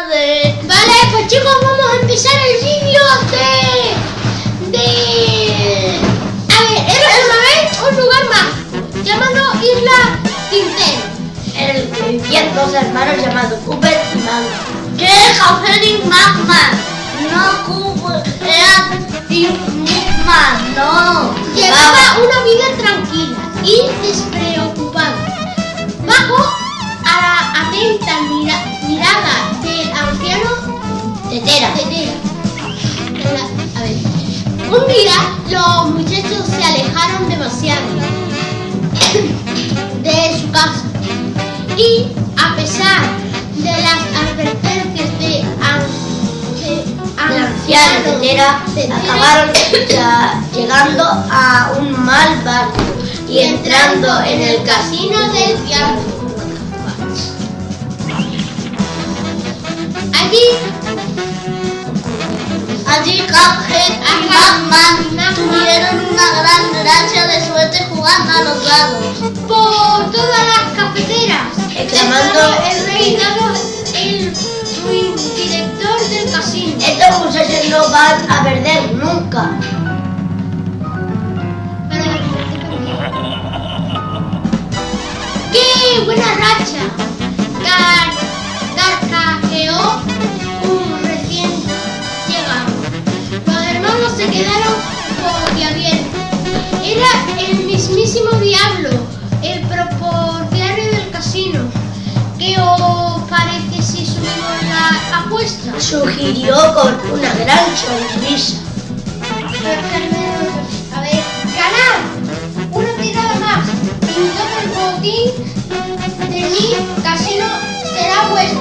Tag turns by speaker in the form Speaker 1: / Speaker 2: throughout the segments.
Speaker 1: tarde.
Speaker 2: Vale, pues chicos, vamos a empezar el vídeo de... de... A ver, era una vez un lugar mágico llamado Isla Tintero.
Speaker 3: El que vivían dos hermanos llamados Cooper y Magma.
Speaker 1: ¿Qué? Café y Magma. No, Cooper. Era y Magma, no.
Speaker 2: Llevaba una vida tranquila y despreocupada. Un día los muchachos se alejaron demasiado de su casa y a pesar de las advertencias de, an- de
Speaker 3: Tetera
Speaker 2: Tetera,
Speaker 3: acabaron ya llegando a un mal barrio y entrando en el casino
Speaker 2: del diablo.
Speaker 1: Cuphead y Magma tuvieron una gran gracia de suerte jugando a los dados.
Speaker 2: por todas las cafeteras,
Speaker 3: Exclamando-
Speaker 2: el reinado el director del casino.
Speaker 3: Estos muchachos no van a perder nunca.
Speaker 2: ¡Qué buena racha! Boquiabiertos. Era el mismísimo diablo, el propietario del casino. ¿Qué os parece si subimos la apuesta?
Speaker 3: Sugirió con una gran sonrisa.
Speaker 2: A ver, ganar una tirada más y todo el botín de mi casino será vuestro.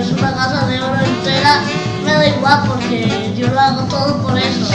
Speaker 1: Es una casa de oro entera, me da igual porque yo lo hago todo por eso.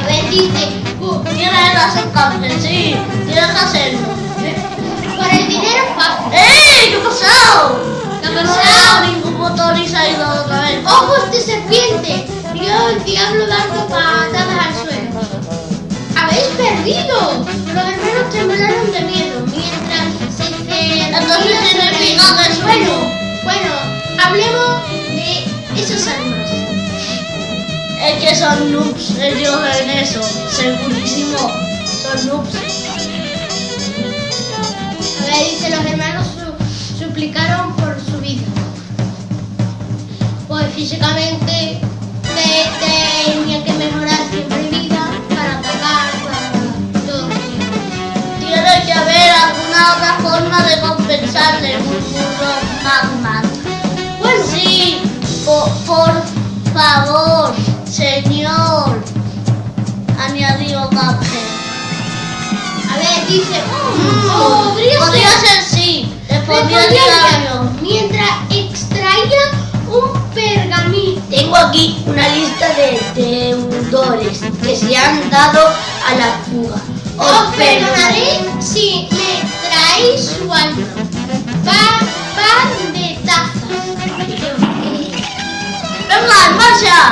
Speaker 2: A ver, dice, uh,
Speaker 1: ¿Quieres hacer café? Sí, tienes que hacerlo.
Speaker 2: por el dinero fácil.
Speaker 1: ¡Ey! ¿Qué ha pasado?
Speaker 2: ¿Qué ha pasado?
Speaker 1: ningún botón y se ha ido otra vez.
Speaker 2: ¡Ojos de serpiente! Vio el diablo dando patadas al suelo. ¡Habéis perdido! Los hermanos temblaron de miedo mientras se
Speaker 1: Entonces
Speaker 2: ellos.
Speaker 1: que
Speaker 2: bueno, hablemos
Speaker 1: Es que son noobs ellos en eso, segurísimo. Son noobs.
Speaker 2: A ver, dice, los hermanos su- suplicaron por su vida. Pues físicamente te- tenían que mejorar siempre vida para atacar, para todo.
Speaker 1: Tiene que haber alguna otra forma de compensarle, murmuró Magman. Por, favor, señor, añadió Cuphead.
Speaker 2: A ver, dice,
Speaker 1: Mm,
Speaker 2: oh, podría,
Speaker 1: Podría
Speaker 2: ser.
Speaker 1: ser sí, respondió el
Speaker 2: mientras extraía un pergamino.
Speaker 3: Tengo aquí una lista de deudores que se han dado a la fuga.
Speaker 2: Os perdonaré si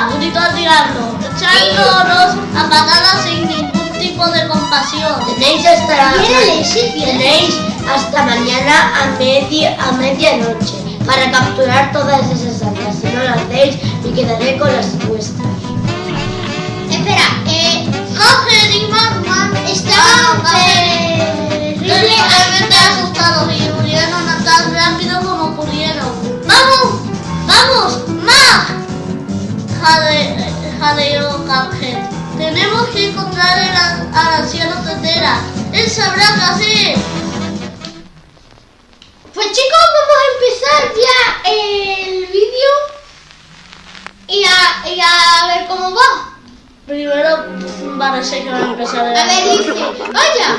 Speaker 1: el diablo, echándonos a patadas sin ningún tipo de compasión.
Speaker 3: Tenéis hasta tenéis hasta mañana a media a medianoche para capturar todas esas armas. Si no lo hacéis, me quedaré con las vuestras.
Speaker 2: Espera, eh,
Speaker 1: Coger y Magman
Speaker 2: estaban
Speaker 1: terriblemente
Speaker 2: terriblemente
Speaker 1: asustados y huyeron tan rápido como pudieron. ¡Vamos! ¡Vamos! ¡Mag! Jade, jadeó Cuphead. Tenemos que encontrar el al anciano Tetera. Él sabrá qué hacer.
Speaker 2: Pues chicos, vamos a empezar ya el vídeo y a, y a ver cómo va.
Speaker 1: Primero, parece que va a empezar el
Speaker 2: A ver, dice, vaya.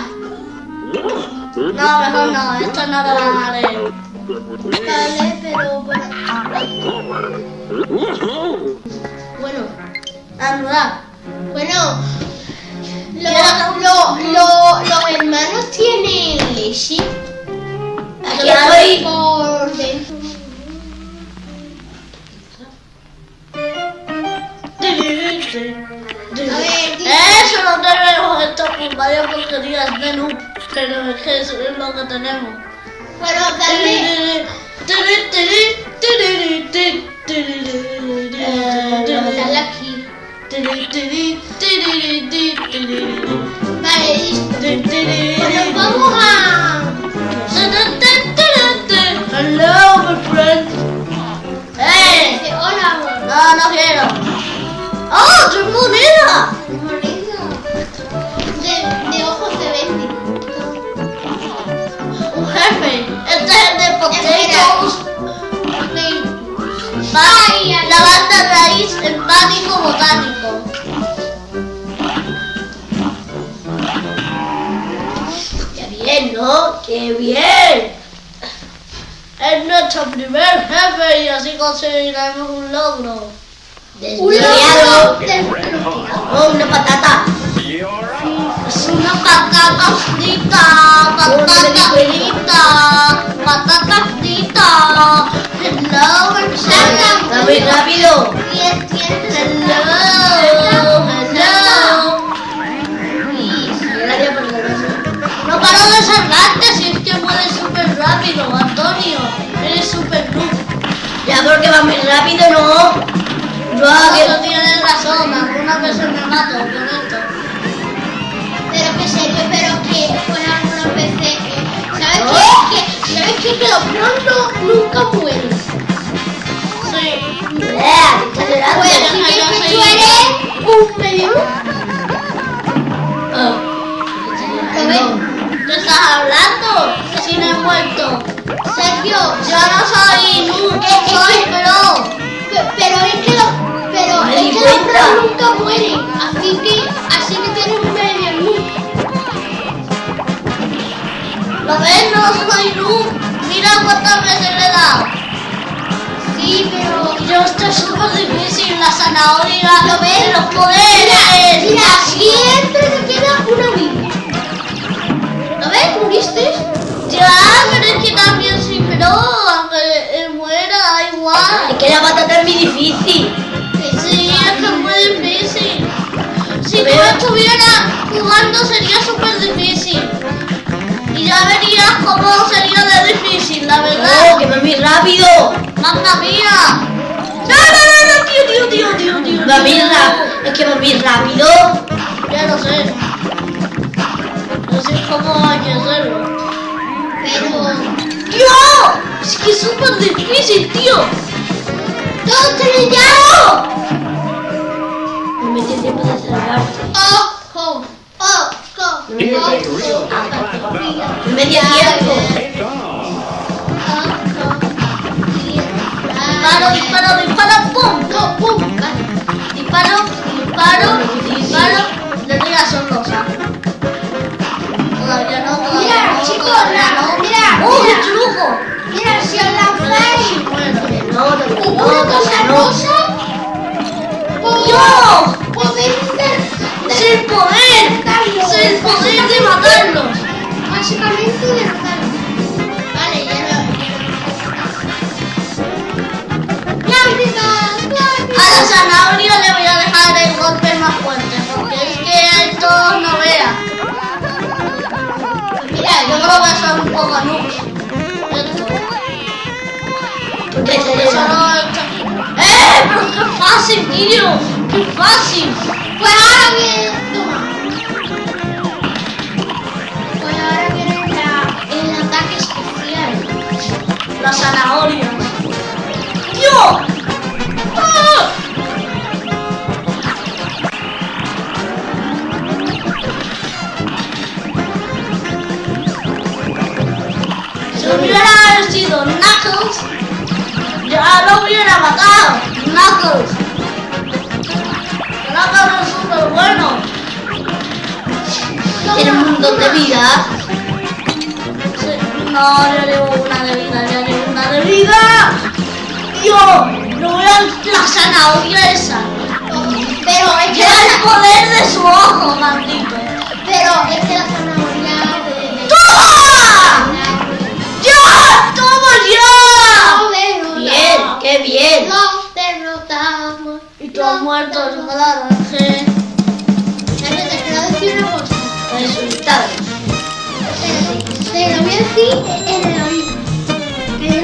Speaker 1: No, mejor no, esto no lo van a leer.
Speaker 2: Vale, pero bueno bueno,
Speaker 1: andar.
Speaker 2: Bueno, lo, lo, los hermanos tienen leche.
Speaker 3: Aquí estoy
Speaker 2: por Eso
Speaker 1: no tenemos esto con varias porquerías de noob, que no es que eso es lo que tenemos.
Speaker 2: Bueno, dale.
Speaker 1: Hello, my friend. ¡Eh!
Speaker 2: Amor.
Speaker 1: No, no quiero. ¡Oh!
Speaker 2: Bonito. De, de ojos de.
Speaker 1: Un jefe.
Speaker 3: Qué bien.
Speaker 1: Es nuestro primer jefe y así conseguiremos un logro.
Speaker 2: Un
Speaker 3: Desviado.
Speaker 2: logro.
Speaker 3: Oh, una patata.
Speaker 1: Es una patata frita, patata frita, patata frita. Hello,
Speaker 3: muy rápido.
Speaker 1: Hello, hello.
Speaker 3: Hago
Speaker 1: Eso tienes razón, algunas veces me mato con esto.
Speaker 2: Pero que serio, pero que fuera algunas veces. eh, ¿Sabes
Speaker 3: ¿No?
Speaker 2: qué? Que, ¿Sabes qué? Que los pronto nunca mueren.
Speaker 1: Sí.
Speaker 3: Exagerado.
Speaker 2: Pues que
Speaker 1: soy-
Speaker 2: tú eres un medio.
Speaker 3: Ah,
Speaker 2: ¿Lo?
Speaker 1: ¿Qué estás hablando? Si no he muerto.
Speaker 2: Sergio,
Speaker 1: Yo no soy noob, soy pro. Soy noob. Mira cuántas veces le he dado.
Speaker 2: Sí, pero.
Speaker 1: Yo esto es súper difícil, la zanahoria,
Speaker 2: ¿Lo ves?
Speaker 1: los poderes.
Speaker 2: Mira, siempre te queda una vida. ¿Lo ves? ¿Muriste?
Speaker 1: Ya, pero es que también soy pro, aunque eh, muera, da
Speaker 3: Es
Speaker 1: igual.
Speaker 3: que la patata es muy difícil.
Speaker 1: Sí, es que es muy difícil. Si tú
Speaker 3: Pero-
Speaker 1: estuvieras jugando sería súper difícil. Verías cómo sería de difícil, la
Speaker 3: Oh,
Speaker 1: verdad.
Speaker 3: que va muy rápido.
Speaker 1: ¡Mamma mía! ¡No, no, no, no! ¡Tío, tío, tío, tío, tío!
Speaker 3: Muy
Speaker 1: tío.
Speaker 3: rápido. Es que va muy rápido.
Speaker 1: Ya lo sé. Así es como hay que hacerlo.
Speaker 2: Pero.
Speaker 1: ¡Tío! Es que es súper difícil, tío.
Speaker 2: ¡Dos, tres, ya!
Speaker 3: No me dio tiempo de salvarte.
Speaker 2: ¡Ojo! ¡Ojo!
Speaker 3: No me dio
Speaker 2: ¡Ojo!
Speaker 3: tiempo. No me dio tiempo.
Speaker 1: Disparo, disparo, disparo, ¡pum!
Speaker 2: No, pum.
Speaker 1: Disparo, disparo, disparo. Le doy a sorlosa. Todavía no, todavía
Speaker 2: Mira,
Speaker 1: no,
Speaker 2: chicos, la-
Speaker 1: no.
Speaker 2: mira,
Speaker 1: ¡Oh,
Speaker 2: mira.
Speaker 1: truco!
Speaker 2: Mira, si os
Speaker 3: no, no, no.
Speaker 2: po-
Speaker 1: fuerte, porque es que esto no vea. Mira, yo creo que son un poco noobs. Esto.
Speaker 3: Porque
Speaker 1: solo esto- ¡Eh! ¡Pero qué fácil, tío! ¡Qué fácil!
Speaker 2: Pues ahora viene. Pues ahora viene la, el ataque especial.
Speaker 1: Las zanahorias. ¡Tío! Si hubiera sido Knuckles, ya lo hubiera matado. Knuckles. Knuckles es súper bueno.
Speaker 3: tiene un montón de vida.
Speaker 1: Sí, No, yo llevo una de vida, Los muertos garaje. Te quedado una cosa. Resultados.
Speaker 2: Pero, pero voy a decir en el oído. Que